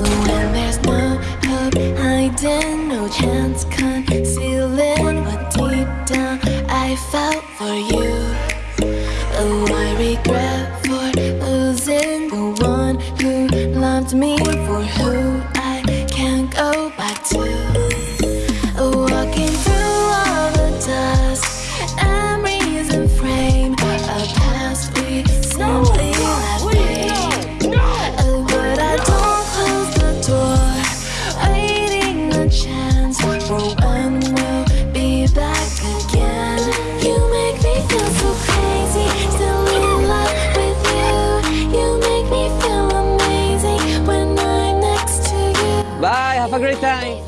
But when there's no hope hiding, no chance. Concealing What deep down I felt for you. Oh, I regret for losing the one who loved me for Have a great time.